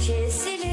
Kesilip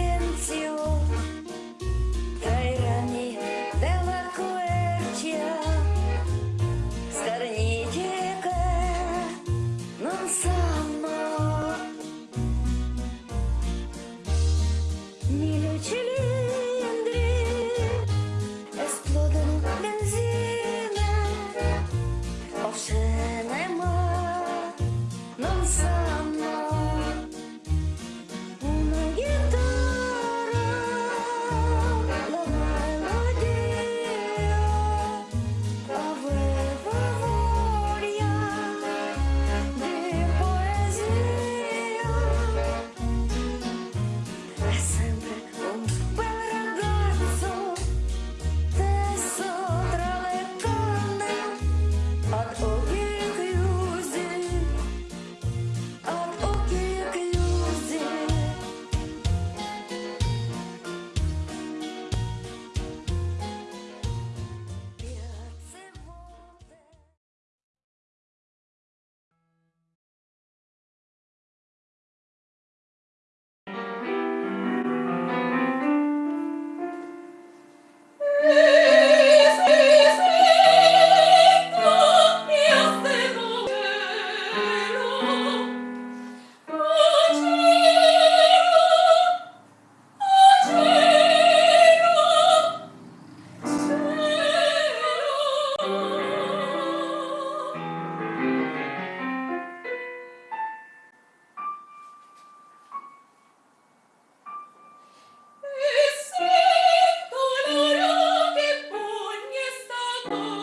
Oh.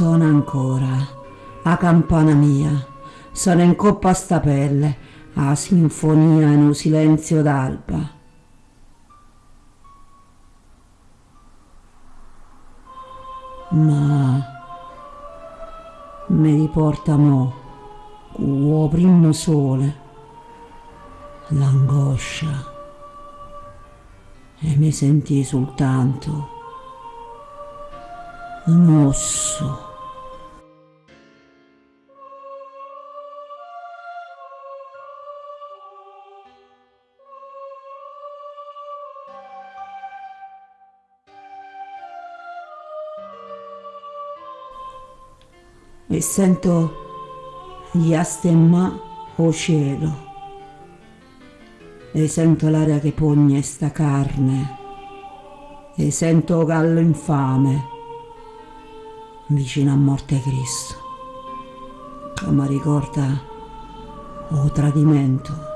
Suona ancora, a campana mia, sono in coppa a sta pelle, a sinfonia in un silenzio d'alba. Ma mi riporta mo, con primo sole, l'angoscia e mi sentì soltanto un osso. E sento gli astemma o cielo. E sento l'aria che pogne sta carne. E sento gallo infame vicino a morte Cristo. Mi ricorda o tradimento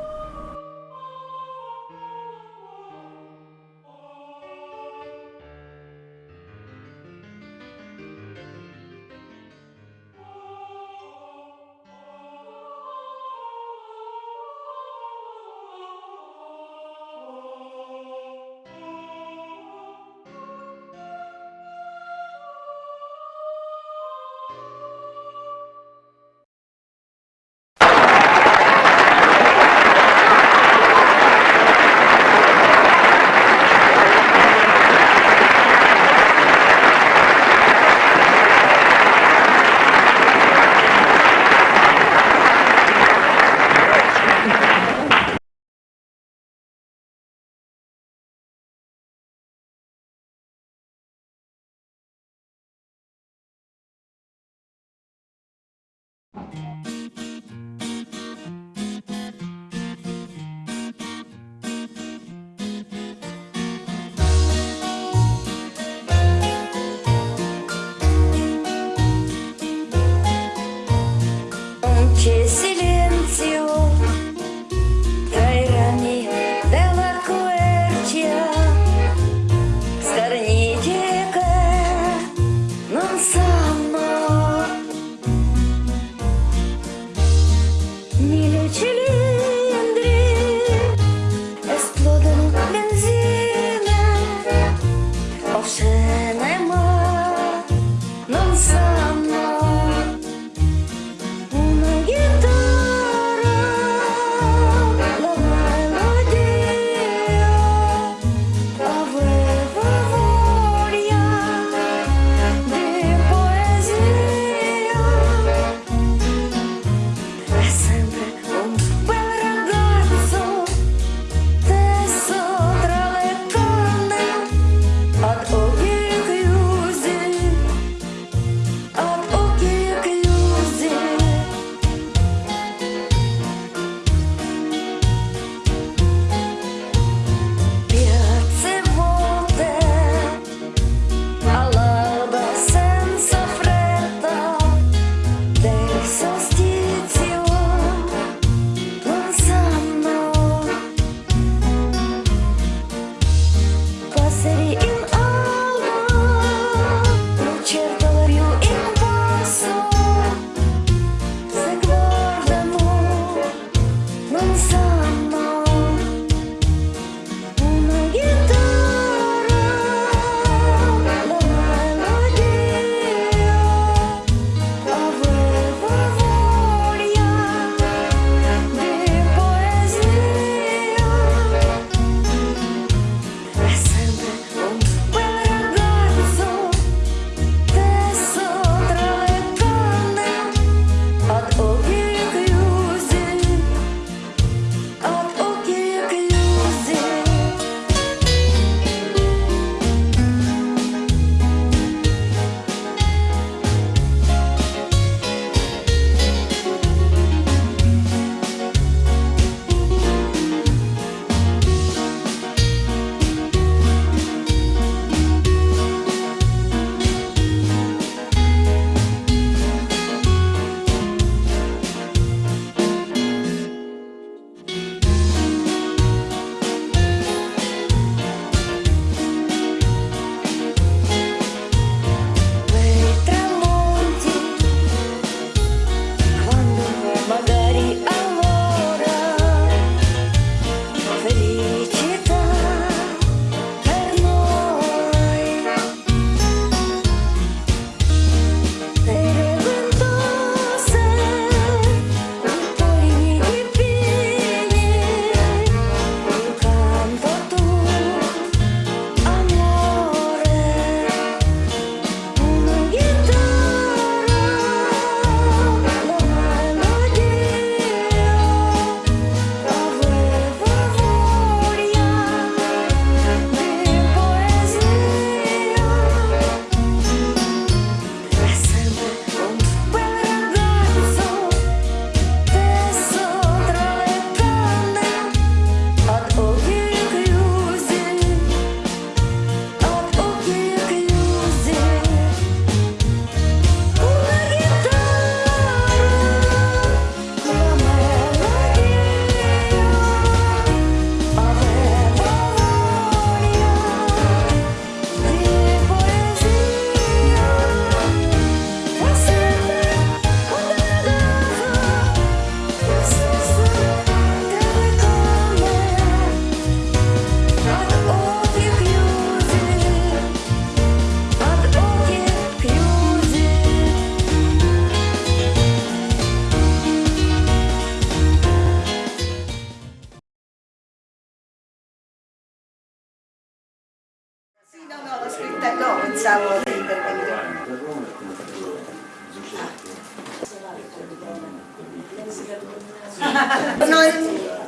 no, pensavo di intervenire.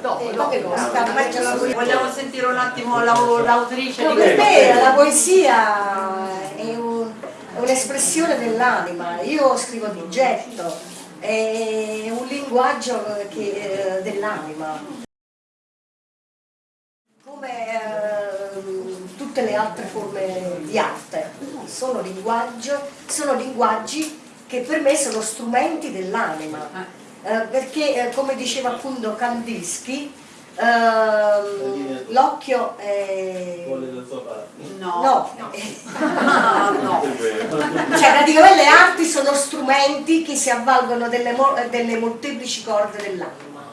No, no, per ce la voglio- Vogliamo sentire un attimo l'au- l'autrice No, per me la poesia è un- un'espressione dell'anima, io scrivo di getto, è un linguaggio che- eh, dell'anima. Come ehm, tutte le altre forme di arte, sono, linguaggio- sono linguaggi che per me sono strumenti dell'anima, Eh, perché eh, come diceva appunto Kandinsky, ehm, l'occhio è... No. No, Ah, no. cioè praticamente le arti sono strumenti che si avvalgono delle, mo- delle molteplici corde dell'anima.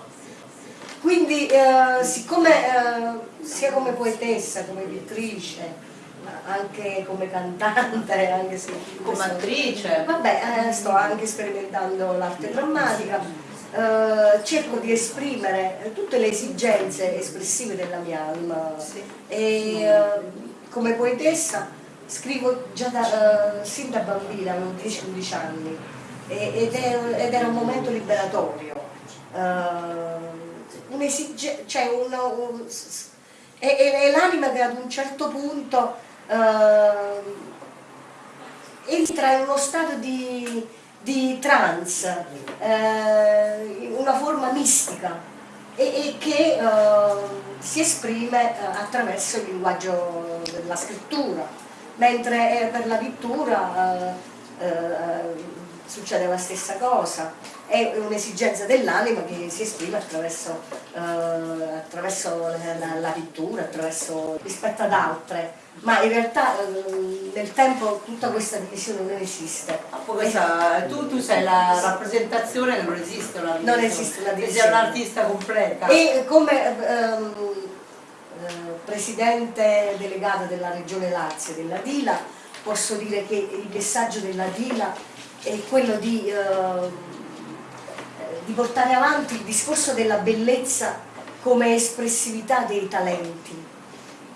Quindi eh, siccome eh, sia come poetessa, come pittrice, anche come cantante, anche se Come attrice. Vabbè, eh, sto anche sperimentando l'arte drammatica, eh, cerco di esprimere tutte le esigenze espressive della mia anima e eh, come poetessa scrivo già da, eh, sin da bambina, avevo 10-11 anni ed, è- ed era un momento liberatorio. Eh, un'esige- cioè un- un- è- è l'anima che ad un certo punto eh, entra in uno stato di, di trance, eh, una forma mistica e, e che eh, si esprime eh, attraverso il linguaggio della scrittura, mentre eh, per la pittura succede la stessa cosa, è un'esigenza dell'anima che si esprime attraverso, eh, attraverso la, la- pittura, attraverso, rispetto ad altre, ma in realtà eh, nel tempo tutta questa divisione non esiste. Questa- tu, tu sei la rappresentazione non esiste una Non esiste una Che sei divisione. un'artista completa. E come ehm, eh, presidente delegata della regione Lazio della Dila posso dire che il messaggio della Dila è quello di, ehm, di portare avanti il discorso della bellezza come espressività dei talenti,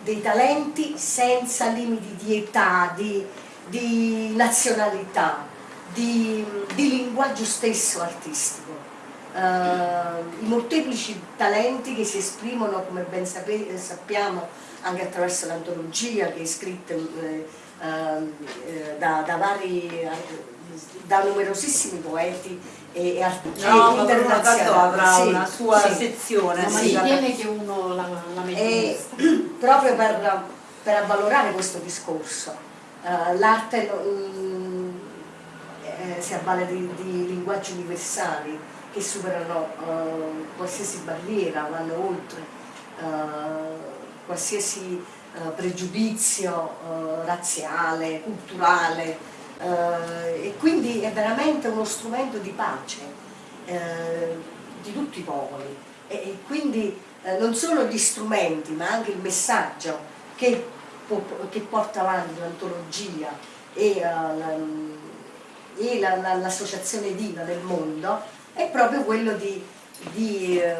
dei talenti senza limiti di età, di, di nazionalità, di, di linguaggio stesso artistico. Eh, I molteplici talenti che si esprimono, come ben sappiamo, anche attraverso l'antologia che è scritta eh, ehm, eh, da, da vari, da numerosissimi poeti e, e artisti No, avrà Sì, una sua sì. sezione. No, ma sì, ci la- tiene che uno la, la mette E proprio per, per avvalorare questo discorso, eh, l'arte eh, si avvale di, di linguaggi universali che superano eh, qualsiasi barriera, vanno oltre eh, qualsiasi pregiudizio razziale, culturale e quindi è veramente uno strumento di pace eh, di tutti i popoli. E, quindi eh, non solo gli strumenti ma anche il messaggio che, che porta avanti l'antologia e, eh, la- l'associazione Diva del mondo è proprio quello di, di, eh,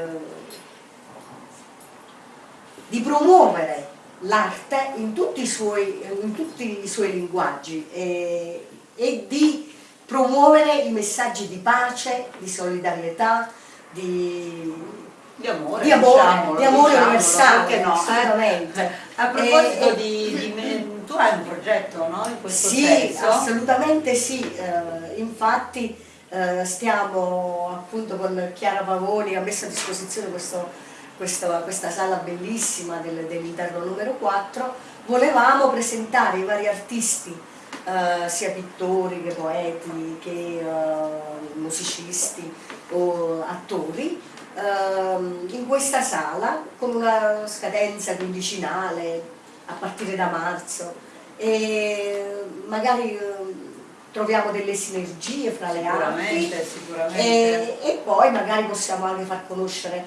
di promuovere l'arte in tutti i suoi, in tutti i suoi linguaggi e, e di promuovere i messaggi di pace, di solidarietà, di, di amore, di amore, diciamolo, di amore diciamolo, universale, no, eh? assolutamente. A proposito E- di, di tu hai un progetto, no? In questo Sì, senso. assolutamente sì, eh, infatti eh, stiamo appunto con Chiara Pavoni, ha messo a disposizione questo- questo- questa sala bellissima del- dell'interno numero 4, volevamo presentare i vari artisti, eh, sia pittori che poeti che eh, musicisti o attori, ehm, in questa sala con una scadenza quindicinale a partire da marzo e magari eh, troviamo delle sinergie fra le arti Sicuramente, sicuramente. e, e poi magari possiamo anche far conoscere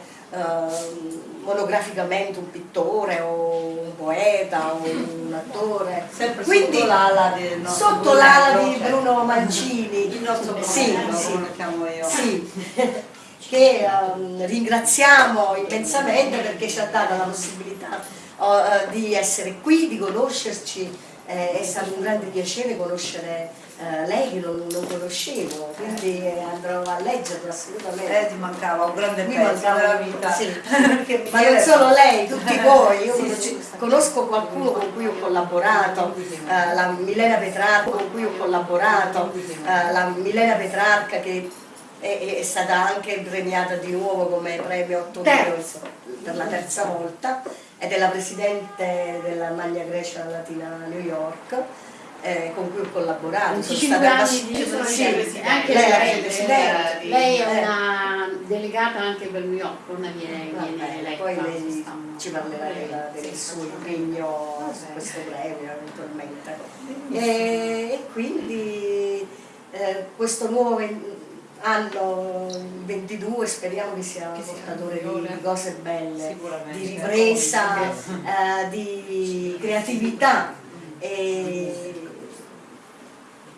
monograficamente un pittore o un poeta o un attore. Sempre Quindi, sotto l'ala nostro sotto l'ala di Bruno Mancini. Il nostro sì, io. Sì, che ehm, ringraziamo immensamente perché ci ha dato la possibilità eh, di essere qui, di conoscerci Eh, è stato un grande piacere conoscere eh, lei che non, non conoscevo, quindi andrò a leggerlo assolutamente. Eh, ti mancava un grande Mi pezzo mancava- della vita. sì. Perché Ma non solo lei, tutti voi, io Sì, conosco, sì. conosco qualcuno con cui ho collaborato, eh, la Milena Petrarca con cui ho collaborato, eh, la Milena Petrarca che è, è stata anche premiata di nuovo come premio 8 Heroes per la terza volta ed è la presidente della Maglia Grecia Latina New York. eh, con cui ho collaborato, 25 stata anni abbast- di sono sì, anche lei è la lei, lei è Eh. una delegata anche per New York, non viene, Va viene eletta. poi lei ci parlerà della- del Sì, suo impegno su questo premio eventualmente. E, e quindi eh, questo nuovo anno il 22 speriamo che sia Che sia portatore di, migliore. di cose belle, di ripresa, eh, di creatività e,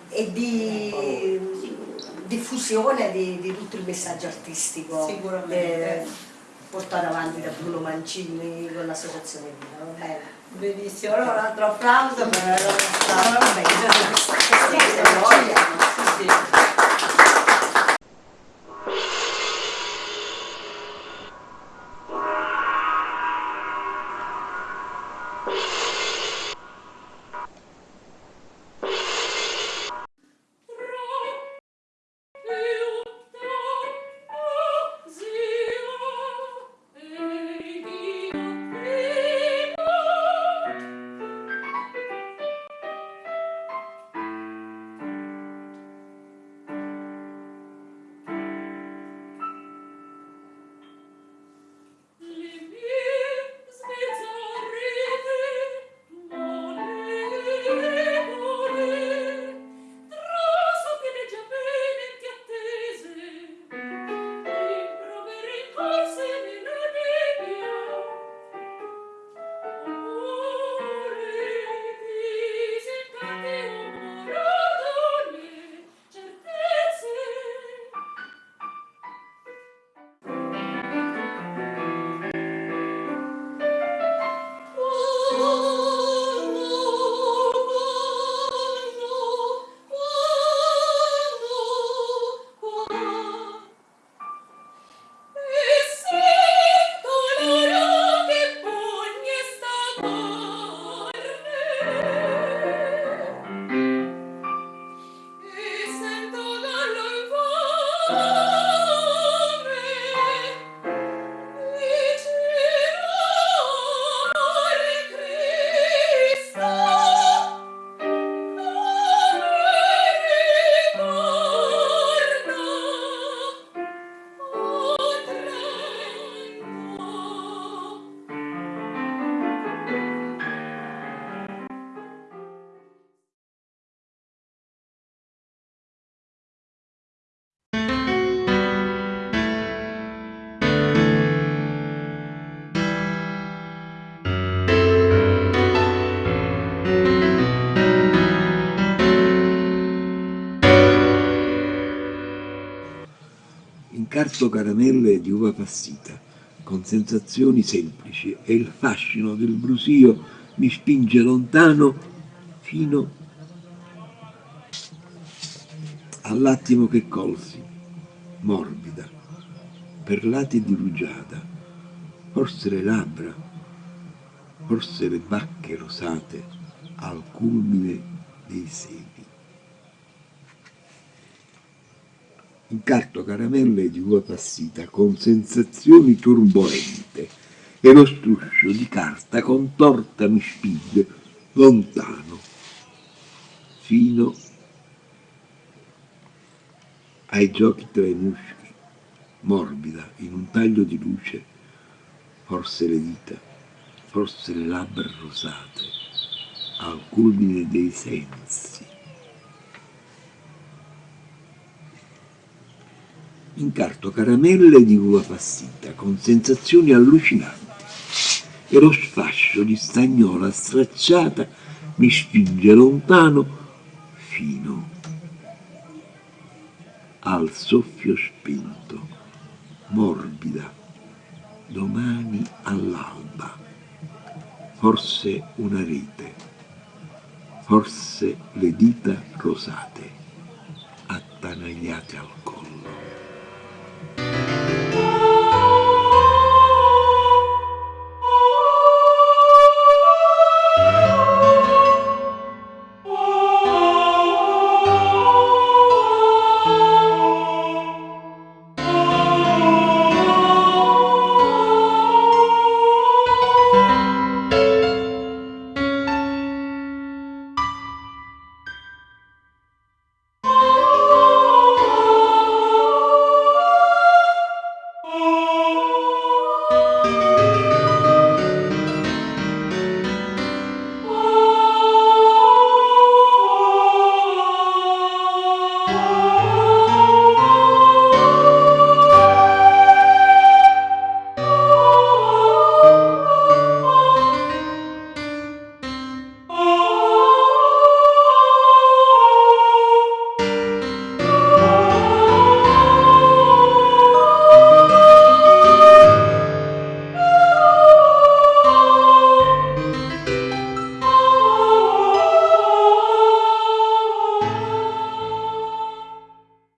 e di diffusione di, di tutto il messaggio artistico eh, portato avanti da Bruno Mancini con l'associazione Vita? Benissimo, allora un altro applauso per la nostra... Ah, Incarto caramelle di uva passita, con sensazioni semplici e il fascino del brusio mi spinge lontano fino all'attimo che colsi, morbida, perlati di rugiada, forse le labbra, forse le bacche rosate al culmine dei seni. Incarto caramelle di uva passita con sensazioni turbolente e lo struscio di carta contorta mi spinge lontano fino ai giochi tra i muschi, morbida in un taglio di luce, forse le dita, forse le labbra rosate, al culmine dei sensi. Incarto caramelle di uva passita con sensazioni allucinanti. E lo sfascio di stagnola stracciata mi spinge lontano fino al soffio spento, morbida, domani all'alba, forse una rete, forse le dita rosate, attanagliate al